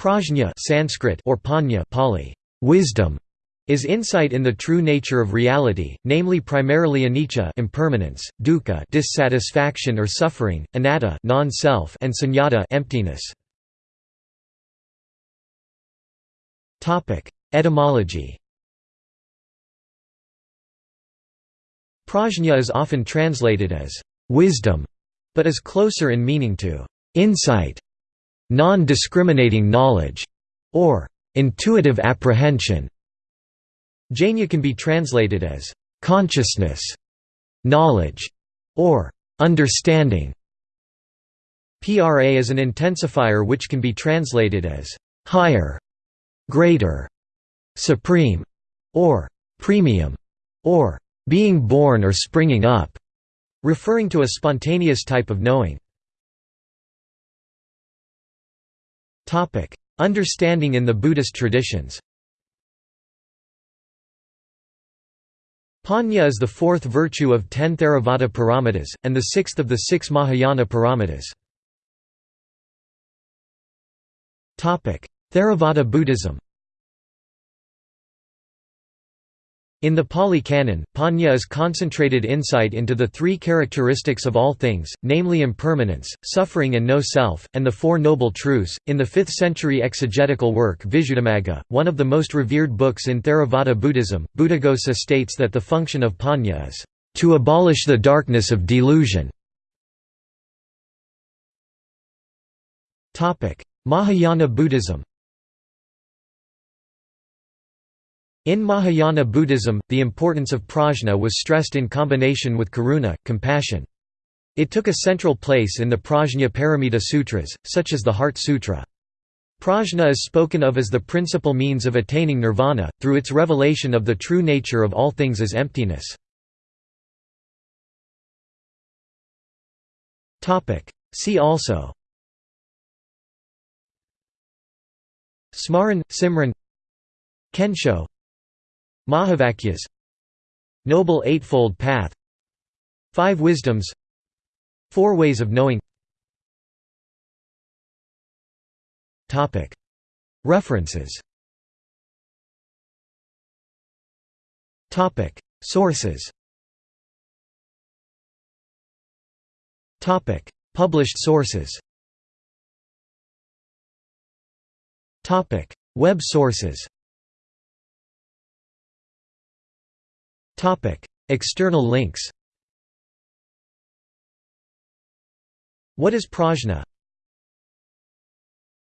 Prajna Sanskrit or Panya Pali, wisdom, is insight in the true nature of reality, namely primarily anicca impermanence, dukkha dissatisfaction or suffering, anatta non-self and sunyata emptiness. Topic: Etymology. Prajna is often translated as wisdom, but is closer in meaning to insight, non-discriminating knowledge, or intuitive apprehension. Jnana can be translated as consciousness, knowledge, or understanding. PRA is an intensifier which can be translated as higher, greater, supreme, or premium, or being born or springing up, referring to a spontaneous type of knowing. Understanding in the Buddhist traditions. Panya is the fourth virtue of ten Theravada paramitas, and the sixth of the six Mahayana paramitas. Theravada Buddhism In the Pali Canon, Panya is concentrated insight into the three characteristics of all things, namely impermanence, suffering and no self, and the Four Noble Truths. In the 5th century exegetical work Visuddhimagga, one of the most revered books in Theravada Buddhism, Buddhaghosa states that the function of Panya is to abolish the darkness of delusion. Mahayana Buddhism In Mahayana Buddhism, the importance of prajna was stressed in combination with karuna, compassion. It took a central place in the Prajna Paramita Sutras, such as the Heart Sutra. Prajna is spoken of as the principal means of attaining nirvana, through its revelation of the true nature of all things as emptiness. See also Smaran, Simran Kensho Mahavakyas. Noble Eightfold Path. Five Wisdoms. Four Ways of Knowing. References. Sources. Published sources. Web sources External links What is prajna?